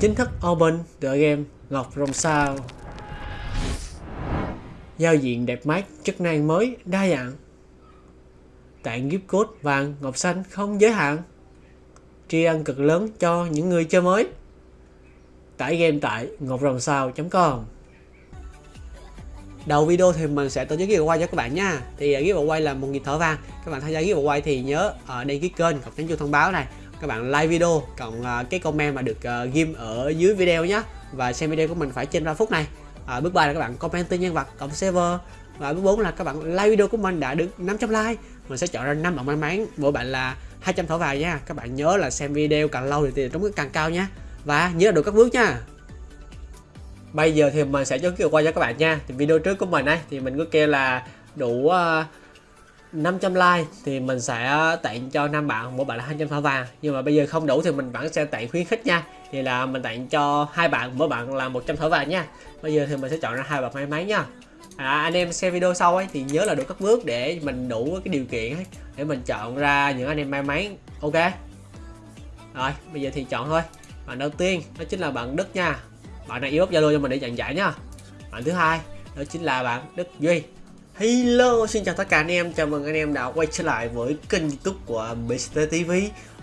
chính thức open tựa game Ngọc Rồng Sao. Giao diện đẹp mắt, chức năng mới, đa dạng. Tặng gift code vàng, ngọc xanh không giới hạn. Tri ân cực lớn cho những người chơi mới. Tải game tại ngọcrồng.sao.com Đầu video thì mình sẽ tổ chức giveaway cho các bạn nha Thì à, giveaway là một nghìn thỏi vàng Các bạn tham gia giveaway thì nhớ ở đăng ký kênh, hoặc nhấn chuông thông báo này các bạn like video cộng uh, cái comment mà được uh, ghim ở dưới video nhé và xem video của mình phải trên 3 phút này. À, bước 3 là các bạn comment tên nhân vật cộng server. Và bước 4 là các bạn like video của mình đã được 500 like. Mình sẽ chọn ra 5 bạn may mắn. Mỗi bạn là 200 thỏi vàng nha. Các bạn nhớ là xem video càng lâu thì tiền trúng càng cao nha. Và nhớ được các bước nha. Bây giờ thì mình sẽ giới kiểu qua cho các bạn nha. Thì video trước của mình ấy thì mình cứ kêu là đủ uh, 500 like thì mình sẽ tặng cho năm bạn mỗi bạn là 200 thỏi vàng. Nhưng mà bây giờ không đủ thì mình vẫn sẽ tặng khuyến khích nha. Thì là mình tặng cho hai bạn mỗi bạn là 100 thỏi vàng nha. Bây giờ thì mình sẽ chọn ra hai bạn may mắn nha. À, anh em xem video sau ấy thì nhớ là đủ các bước để mình đủ cái điều kiện ấy để mình chọn ra những anh em may mắn. Ok? Rồi bây giờ thì chọn thôi. Bạn đầu tiên đó chính là bạn Đức nha. Bạn này inbox Zalo cho mình để nhận giải nha. Bạn thứ hai đó chính là bạn Đức Duy. Hello, xin chào tất cả anh em, chào mừng anh em đã quay trở lại với kênh youtube của Mr. TV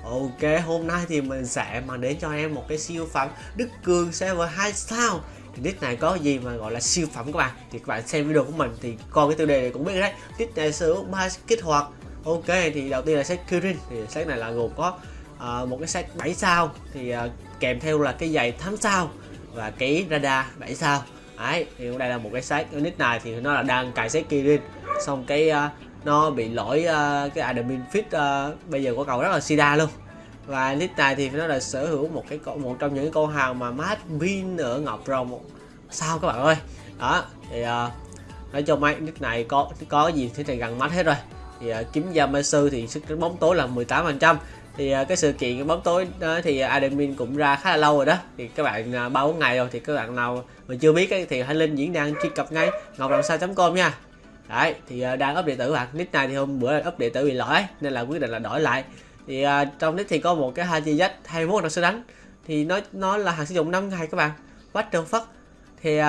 Ok, hôm nay thì mình sẽ mang đến cho anh em một cái siêu phẩm Đức Cường server 2 sao thì nick này có gì mà gọi là siêu phẩm các bạn? Thì các bạn xem video của mình thì coi cái tiêu đề này cũng biết đấy. Nick này sử dụng 3 kích hoạt. Ok thì đầu tiên là set Kirin. Thì set này là gồm có uh, một cái set 7 sao. Thì uh, kèm theo là cái giày 8 sao và cái radar 7 sao đấy thì đây là một cái set nick này thì nó là đang cài set Kirin. Xong cái uh, nó bị lỗi uh, cái admin fit uh, à, bây giờ của cầu rất là sida luôn. Và nick này thì nó là sở hữu một cái một trong những con hàng mà mát pin ở ngọc rồng. Sao các bạn ơi? Đó thì uh, nói chung mấy nick này có có gì thì này gần mắt hết rồi. Thì uh, kiếm gia ma sư thì sức bóng tối là 18 phần trăm thì à, cái sự kiện bóng tối đó thì admin cũng ra khá là lâu rồi đó. Thì các bạn à, ba bốn ngày rồi thì các bạn nào mà chưa biết ấy, thì hãy lên diễn đàn truy cập ngay ngọc rồng sao com nha. Đấy thì à, đang up điện tử bạn. Nick này thì hôm bữa up điện tử bị lỗi nên là quyết định là đổi lại. Thì trong nick thì có một cái hai chi dách 21 là sẽ đánh. Thì nó nó là hàng sử dụng 5 ngày các bạn? What the fuck? Thì uh,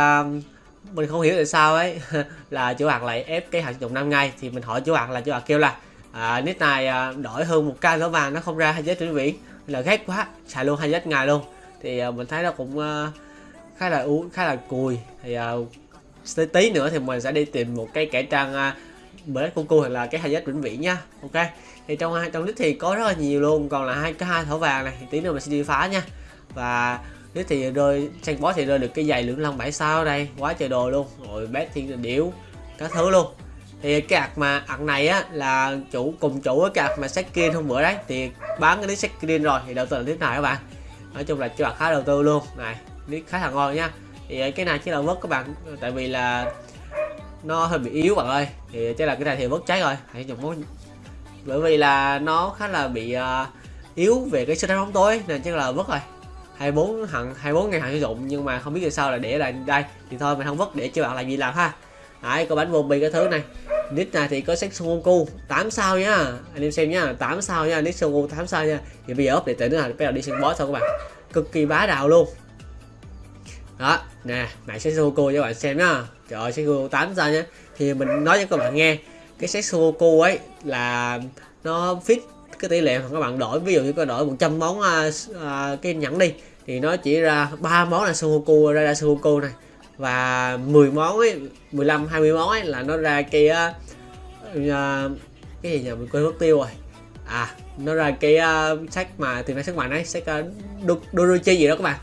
mình không hiểu tại sao ấy là chủ hàng lại ép cái hàng sử dụng 5 ngày thì mình hỏi chủ hàng là chủ hàng kêu là à, nick này à, đổi hơn một ca lỗ vàng nó không ra hai giết trên vị là ghét quá xài luôn hai giết ngày luôn. Thì à, mình thấy nó cũng à, khá là u khá là cùi. Thì à, tí nữa thì mình sẽ đi tìm một cái kẻ trang à, bởi cu cô hoặc là cái hai giết vĩnh viễn nha. Ok? Thì trong hai trong nick thì có rất là nhiều luôn. Còn là hai cái hai thỏ vàng này thì tí nữa mình sẽ đi phá nha. Và nick thì rơi sang boss thì rơi được cái giày lưỡng long bảy sao đây. Quá trời đồ luôn. Rồi bé thiên điểu các thứ luôn thì cái hạt mà ạc này á là chủ cùng chủ với cái hạt mà sách kia hôm bữa đấy thì bán cái nick sách rồi thì đầu tư là tiếp này các bạn. Nói chung là cho khá đầu tư luôn. Này nick khá là ngon nha. Thì ờ, cái này chỉ là vớt các bạn tại vì là nó hơi bị yếu bạn ơi. Thì ờ, chắc là cái này thì vớt cháy rồi. Hãy dùng món bởi vì là nó khá là bị uh, yếu về cái sức đánh bóng tối nên chắc là vứt rồi. 24 hẳn 24 ngày hạn sử dụng nhưng mà không biết tại sao là để lại đây. Thì thôi mình không vứt để cho bạn làm gì làm ha đấy có bánh zombie cái thứ này. Nick này thì có sách Goku. 8 sao nhá. Anh em xem nhá. 8 sao nhá. Nick Goku 8 sao nha thì bây giờ up để tới nữa là bắt đầu đi xem boss thôi các bạn. Cực kỳ bá đạo luôn. Đó nè này sách Goku cho các bạn xem nhá. Trời ơi sách Goku 8 sao nhá. Thì mình nói cho các bạn nghe cái sách Goku ấy là nó fit cái tỷ lệ mà các bạn đổi. Ví dụ như có đổi 100 món uh, uh, cái nhẫn đi thì nó chỉ ra ba món là Goku ra ra Goku này và 10 món ấy 15 20 món ấy là nó ra cái uh, cái gì nhỉ? Mình quên mất tiêu rồi. À nó ra cái uh, sách mà tìm ra sức mạnh ấy sách uh, Doruchi gì đó các bạn.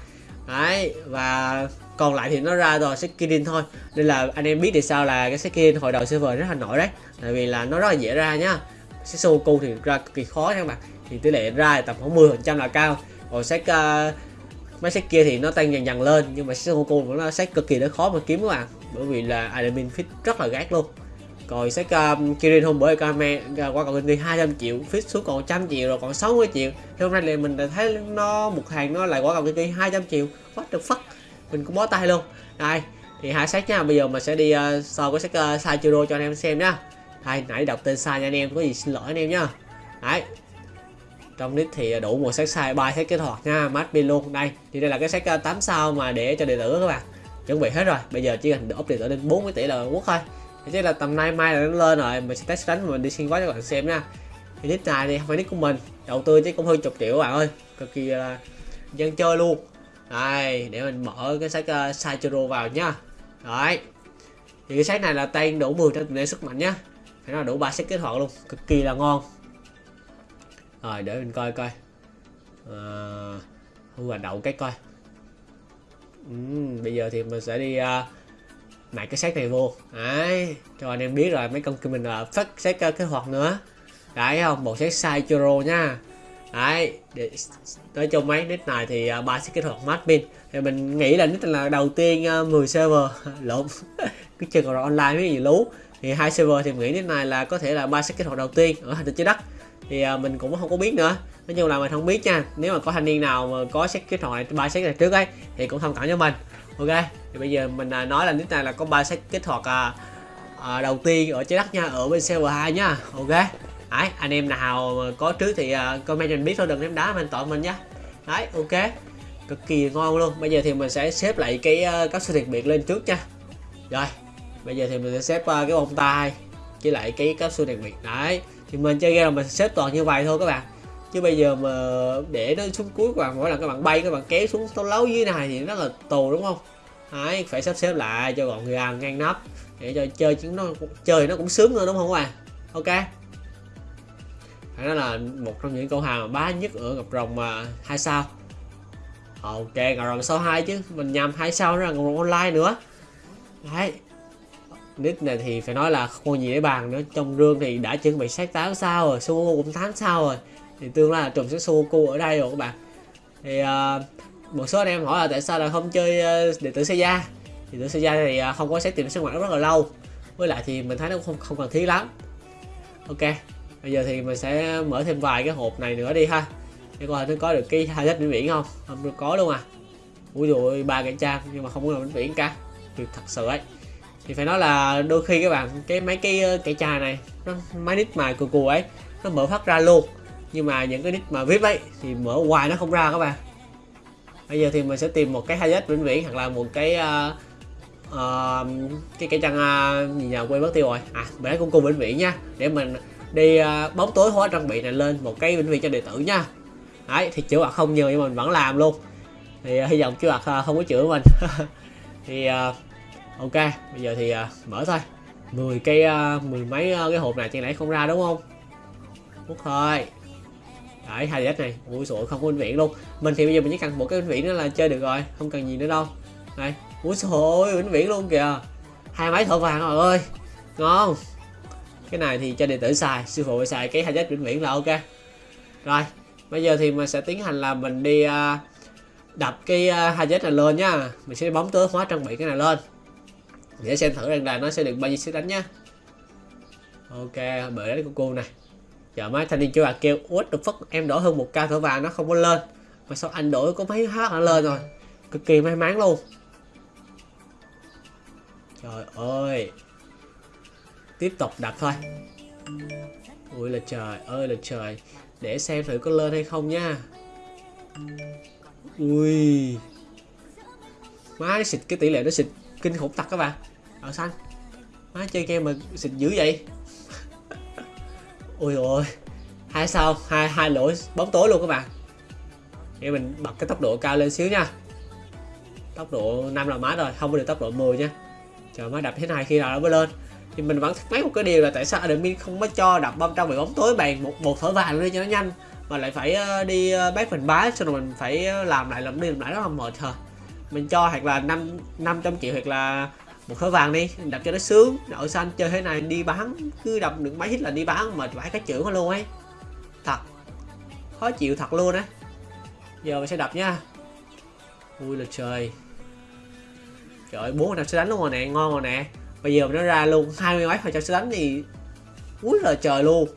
Đấy và còn lại thì nó ra rồi sách Kirin thôi. Nên là anh em biết thì sao là cái sách Kirin hồi đầu server rất là nổi đấy. Tại vì là nó rất là dễ ra nhá. Sách Soku thì ra cực kỳ khó các bạn. Thì tỷ lệ ra tầm khoảng 10 phần trăm là cao. Còn sách uh, mấy sách kia thì nó tăng dần dần lên nhưng mà sách Goku vẫn là sách cực kỳ nó khó mà kiếm các bạn. Bởi vì là admin fit rất là gác luôn. Còn sách um, Kirin hôm bữa Kame à, qua cầu kinh tế 200 triệu fit xuống còn 100 triệu rồi còn 60 triệu. Thì hôm nay thì mình thấy nó một hàng nó lại qua cầu kinh tế 200 triệu. What the fuck? Mình cũng bó tay luôn. Đây thì hai sách nha. Bây giờ mình sẽ đi uh, so với sách uh, sai cho anh em xem nhá hay nãy đọc tên sai nha anh em có gì xin lỗi anh em nhá đấy trong nick thì đủ một set size ba set kích hoạt nha. Mát pin luôn đây. Thì đây là cái set ờ, 8 sao mà để cho đệ tử các bạn chuẩn bị hết rồi. Bây giờ chỉ cần up đệ tử lên 40 tỷ là quốc thôi. Thì chắc là tầm nay mai là nó lên rồi mình sẽ test đánh mình đi xuyên quá cho các bạn xem nha. Thì nick này thì không phải nick của mình đầu tư chứ cũng hơn chục triệu các bạn ơi. Cực kỳ là dân chơi luôn. Đây để mình mở cái sách uh, ờ, Saichiro vào nhá đấy. Thì cái sách này là tay đủ 10 trên tỷ sức mạnh nhá. Phải nói đủ ba sách kết hoạt luôn cực kỳ là ngon rồi để mình coi coi. À, thu đậu cái coi. Uhm, bây giờ thì mình sẽ đi ờ, uh, mạc cái xác này vô. Đấy cho anh em biết rồi mấy công ty mình uh, phát xác uh, kế hoạch nữa. Đấy không một xác sai churro nha. Đấy để, nói chung mấy nick này thì uh, ba set kết hoạt matchpin thì mình nghĩ là nick là đầu tiên uh, 10 server. Lộn cái chừng còn online mấy gì lú. Thì hai server thì mình nghĩ nick này là có thể là ba set kế hoạt đầu tiên. Ở hành tinh trái đất thì uh, mình cũng không có biết nữa. Nói chung là mình không biết nha. Nếu mà có thanh niên nào mà có xét kết thoại ba xét này trước ấy thì cũng thông cảm cho mình. Ok? Thì bây giờ mình uh, nói là nick này là có ba xét kết thoại uh, uh, đầu tiên ở trái đất nha ở bên server 2 nha. Ok? Đấy anh em nào có trước thì uh, comment cho mình biết thôi đừng ném đá mình tội mình nhá đấy ok. Cực kỳ ngon luôn. Bây giờ thì mình sẽ xếp lại cái uh, các sự đặc biệt lên trước nha. Rồi bây giờ thì mình sẽ xếp uh, cái bông tai với lại cái các sự đặc biệt. Đấy thì mình chơi game là mình xếp toàn như vậy thôi các bạn. Chứ bây giờ mà để nó xuống cuối các bạn, mỗi lần các bạn bay, các bạn kéo xuống tấu lấu dưới này thì nó là tù, đúng không? Đấy, phải sắp xếp lại cho gọn gàng, ngang nắp để cho chơi chúng nó chơi nó cũng sướng nữa, đúng không các bạn? Ok. Phải nói là một trong những câu hàng mà bá nhất ở ngọc rồng mà hai sao. Ok, ngọc rồng sau hai chứ. Mình nhầm hai sao nữa là ngọc rồng online nữa. Đấy nick này thì phải nói là không có gì để bàn nữa. Trong rương thì đã chuẩn bị sát 8 sao rồi Sudoku cũng 8 sao rồi. Thì tương lai là trùng sẽ Sudoku ở đây rồi các bạn. Thì uh, một số anh em hỏi là tại sao là không chơi à, uh, điện tử Seiya thì điện tử gia thì uh, không có xét tìm sinh hoạt rất là lâu. Với lại thì mình thấy nó không không cần thiết lắm. Ok bây giờ thì mình sẽ mở thêm vài cái hộp này nữa đi ha. Để coi nó có được cái hai vĩnh viễn không? Không được có luôn à. Ui rồi ba cái trang nhưng mà không có là vĩnh viễn cả. Được thật sự ấy thì phải nói là đôi khi các bạn cái mấy cái ờ, cái trà này nó máy nick mà cù cù ấy nó mở phát ra luôn. Nhưng mà những cái nick mà vip ấy thì mở hoài nó không ra các bạn. Bây giờ thì mình sẽ tìm một cái hai vĩnh viễn hoặc là một cái uh, uh, cái cái trang uh, gì nhà quên mất tiêu rồi. À mình lấy cung cung vĩnh viễn nha để mình đi uh, bóng tối hóa trang bị này lên một cái vĩnh viễn cho đệ tử nha. Đấy thì chữa bạc không nhiều nhưng mình vẫn làm luôn. Thì uh, hy vọng chữa bạc uh, không có chữa mình. Thì uh, ok bây giờ thì uh, mở thôi. 10 cây uh, mười mấy uh, cái hộp này chẳng nãy không ra đúng không? Hút thôi. Đấy hai đất này ui sổ không có vĩnh viễn luôn. Mình thì bây giờ mình chỉ cần một cái vĩnh viễn nữa là chơi được rồi không cần gì nữa đâu. Này ui sổ vĩnh viễn luôn kìa. Hai máy thợ vàng rồi ơi. Ngon. Cái này thì cho đệ tử xài sư phụ xài cái hai đất vĩnh viễn là ok. Rồi bây giờ thì mình sẽ tiến hành là mình đi uh, đập cái uh, này lên nhá mình sẽ bóng tới hóa trang bị cái này lên để xem thử rằng là nó sẽ được bao nhiêu sức đánh nhá. Ok, bởi đấy của cô này. Giờ mấy thanh niên chưa bà kêu, what the fuck? Em đổi hơn một ca thở vàng nó không có lên. Mà sao anh đổi có mấy hát nó lên rồi? Cực kỳ may mắn luôn. Trời ơi. Tiếp tục đặt thôi. Ui là trời ơi là trời. Để xem thử có lên hay không nha. Ui. Má xịt, cái tỷ lệ nó xịt kinh khủng thật các bạn ở xanh. Má chơi game mà xịt dữ vậy? Ui ôi. Hai sao? Hai hai lỗi, bóng tối luôn các bạn. Để mình bật cái tốc độ cao lên xíu nha. Tốc độ 5 là má rồi, không có được tốc độ 10 nha. Chờ má đập thế này khi nào nó mới lên. Thì mình vẫn thắc mắc một cái điều là tại sao admin không có cho đập bom trong bị bóng tối bàn một một thở vàng lên cho nó nhanh, mà lại phải ờ, đi ờ, bác mình bá xong rồi mình phải ờ, làm lại, làm đi làm lại rất là mệt hả? Mình cho hoặc là năm năm trăm triệu hoặc là một khối vàng đi đập cho nó sướng. Nội xanh chơi thế này đi bán, cứ đập được mấy hit là đi bán mệt vãi cái chữ luôn ấy. Thật. Khó chịu thật luôn á. Giờ mình sẽ đập nha. Ui là trời. Trời ơi, bốn năm sẽ đánh luôn rồi nè, ngon rồi nè. Bây giờ nó ra luôn, hai mươi mấy phần trăm sẽ đánh thì ui là trời luôn.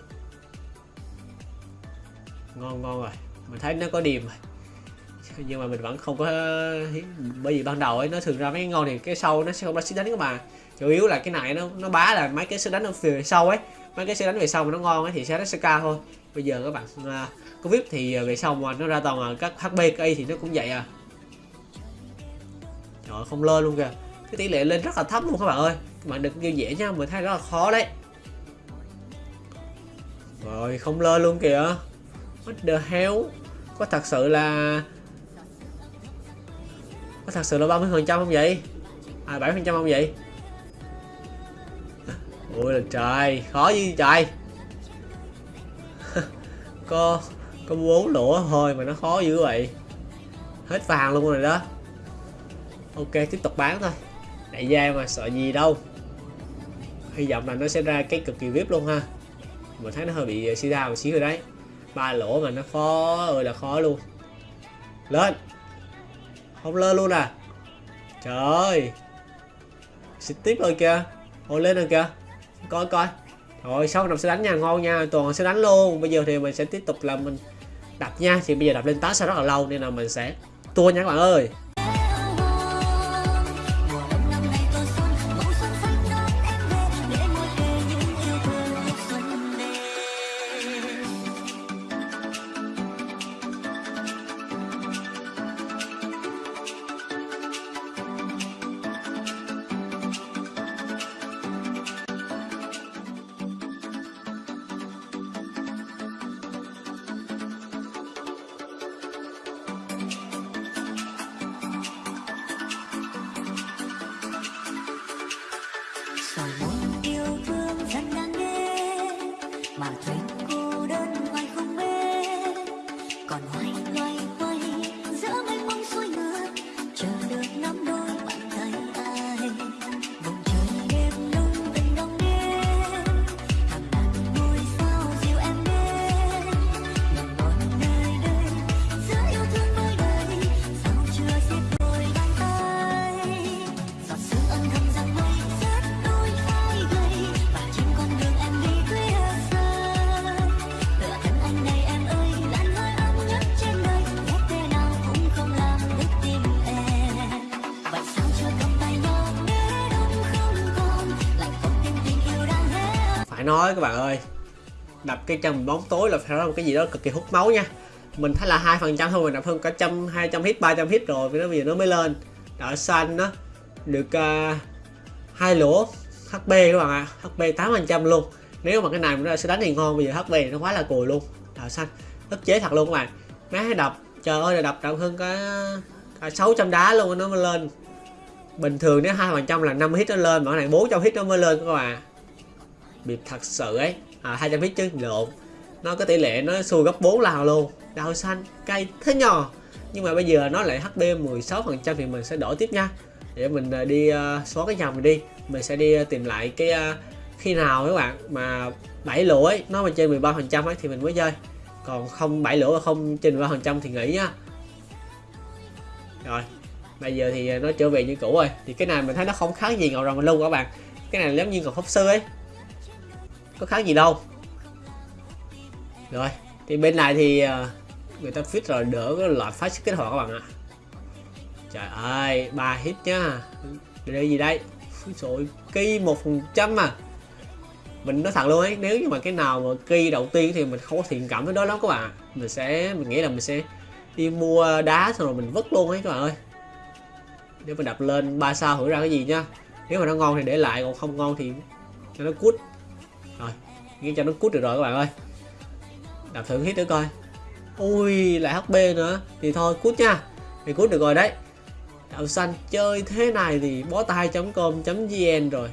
Ngon ngon rồi. Mình thấy nó có điểm rồi nhưng mà mình vẫn không có bởi vì ban đầu ấy nó thường ra mấy cái ngon thì cái sau nó sẽ không ra sức đánh các bạn chủ yếu là cái này nó nó bá là mấy cái sức đánh về sau ấy. Mấy cái sức đánh về sau mà nó ngon ấy thì sẽ nó sẽ cao thôi. Bây giờ các bạn uh, có vip thì à, về sau mà nó ra toàn là các hp cây thì nó cũng vậy à. Trời không lên luôn kìa. Cái tỷ lệ lên rất là thấp luôn các bạn ơi. Các bạn đừng kêu dễ nha mình thấy rất là khó đấy. Rồi không lên luôn kìa. What the hell? Có thật sự là có thật sự là 30 phần trăm không vậy? À 7 phần trăm không vậy? Ui là trời, khó gì trời. Có có bốn lỗ thôi mà nó khó dữ vậy. Hết vàng luôn rồi đó. Ok, tiếp tục bán thôi. Đại gia mà sợ gì đâu. Hy vọng là nó sẽ ra cái cực kỳ vip luôn ha. Mình thấy nó hơi bị suy ra một xíu rồi đấy. Ba lỗ mà nó khó ơi là khó luôn. Lên không lên luôn à? Trời. Ơi xịt tiếp rồi kìa. Ôi lên rồi kìa. Coi coi. Rồi sau năm sẽ đánh nha. Ngon nha. Toàn sẽ đánh luôn. Bây giờ thì mình sẽ tiếp tục là mình đập nha. Thì bây giờ đập lên tá sẽ rất là lâu, nên là mình sẽ tua nha các bạn ơi. Phải nói các bạn ơi. Đập cái trong bóng tối là phải nói một cái gì đó cực kỳ hút máu nha. Mình thấy là hai phần trăm thôi mình đập hơn cả trăm hai trăm hit ba trăm hit rồi vì nó bây giờ nó mới lên. Đỏ xanh nó được uh, hai lỗ hp các bạn ạ. Hp tám phần trăm luôn. Nếu mà cái này nó sẽ đánh thì ngon bây giờ hp nó quá là cùi luôn. Đỏ xanh. Ức chế thật luôn các bạn. Má đập. Trời ơi là đập đậm hơn cả cả 600 đá luôn nó mới lên. Bình thường nếu hai phần trăm là 5 hit nó lên mà cái này 400 hit nó mới lên các bạn biệt thật sự ấy. À 200 feet chứ lộn. Nó có tỷ lệ nó xui gấp 4 lần luôn. Đào xanh cây thế nhỏ nhưng mà bây giờ nó lại HP 16 phần trăm thì mình sẽ đổi tiếp nha. Để mình à, đi uh, xóa cái dòng mình đi. Mình sẽ đi uh, tìm lại cái uh, khi nào các bạn mà bảy lỗ ấy nó mà trên 13 phần trăm ấy thì mình mới chơi. Còn không bảy lỗ và không trên 13 phần trăm thì nghỉ nhá. rồi bây giờ thì nó trở về như cũ rồi. Thì cái này mình thấy nó không khác gì ngầu rồng luôn các bạn. Cái này giống như ngọc pháp sư ấy có khác gì đâu. Rồi, thì bên này thì ờ, người ta fit rồi, đỡ cái loại phát kết hoạt các bạn ạ. Trời ơi, ba hit nhá. Đây gì đây? Rồi kỳ một phần trăm mà mình nói thật luôn ấy, nếu như mà cái nào mà kỳ đầu tiên thì mình không có thiện cảm với đó lắm các bạn mình sẽ, mình nghĩ là mình sẽ đi mua đá xong rồi mình vứt luôn ấy các bạn ơi. Để mình đập lên ba sao hử ra cái gì nhá. Nếu mà nó ngon thì để lại, còn không ngon thì cho nó cút rồi, nghe cho nó cút được rồi các bạn ơi. Đạp thử hit nữa coi. Ui, lại hp nữa. Thì thôi, cút nha. Thì cút được rồi đấy. Đậu xanh chơi thế này thì bó tay com vn rồi.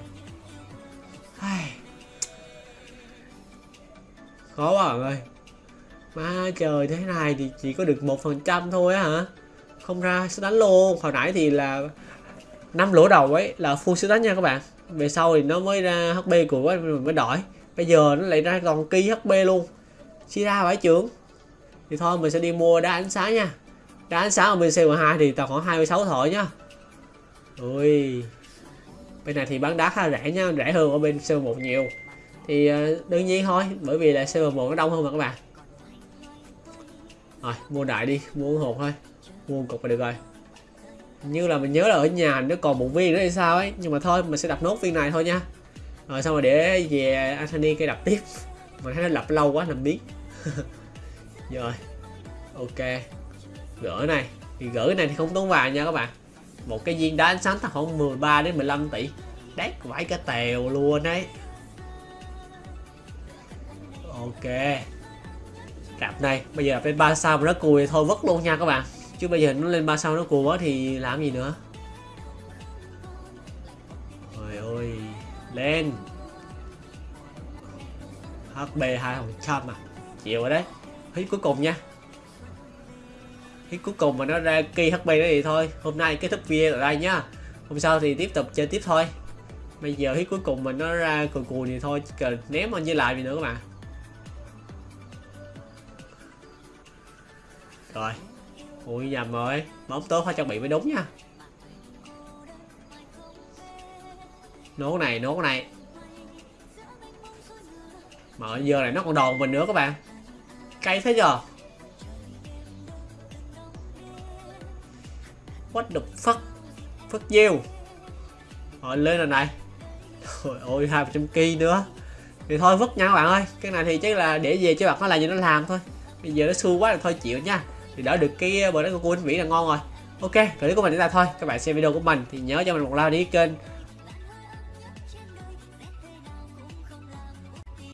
Khó quá bạn ơi. Má trời, thế này thì chỉ có được một phần trăm thôi á hả? Không ra, sẽ đánh luôn. Hồi nãy thì là năm lỗ đầu ấy, là full sẽ đánh nha các bạn về sau thì nó mới ra hp của mình mới đổi. Bây giờ nó lại ra còn kỳ hp luôn. Chia ra phải trưởng. Thì thôi, mình sẽ đi mua đá ánh sáng nha. Đá ánh sáng ở bên C12 thì tầm khoảng 26 thỏi nhá. Ui. Bên này thì bán đá khá rẻ nha rẻ hơn ở bên C1 nhiều. Thì ờ, đương nhiên thôi, bởi vì là C1 nó đông hơn mà các bạn. Rồi, mua đại đi, mua hộp thôi. Mua cục là được rồi như là mình nhớ là ở nhà nó còn một viên nữa hay sao ấy. Nhưng mà thôi, mình sẽ đập nốt viên này thôi nha. Rồi xong rồi để về Anthony cây đập tiếp. Mình thấy nó lập lâu quá nằm biết. Rồi, ok. Gỡ này. Thì gỡ cái này thì không tốn vàng nha các bạn. Một cái viên đá ánh sáng tầm khoảng 13 đến 15 tỷ. Đét vãi cả tèo luôn đấy. Ok. Đạp này. Bây giờ lên ba sao mà nó cùi thôi, vứt luôn nha các bạn chứ bây giờ nó lên ba sao nó cù quá thì làm gì nữa? Trời ơi, lên. HB 200 à. Chịu rồi đấy. Hít cuối cùng nha. Hít cuối cùng mà nó ra kỳ HB đó thì thôi. Hôm nay kết thúc video ở đây nhá. Hôm sau thì tiếp tục chơi tiếp thôi. Bây giờ hít cuối cùng mà nó ra cùi cùi thì thôi. Chỉ cần ném anh với lại gì nữa các bạn. Rồi ui nhầm rồi bóng tốt phải trang bị mới đúng nha. Nốt này nốt này. Mà giờ này nó còn đòn mình nữa các bạn. Cay thế giờ what the fuck? Fuck you. Rồi, lên rồi này. Trời ơi, hai trăm ki nữa. Thì thôi, vứt nha các bạn ơi. Cái này thì chắc là để về cho bạn nó làm gì nó làm thôi. Bây giờ nó xui quá là thôi chịu nha thì đỡ được cái ờ, bữa đó của cô anh Mỹ là ngon rồi. Ok, clip của mình đến đây thôi. Các bạn xem video của mình thì nhớ cho mình một like đi kênh.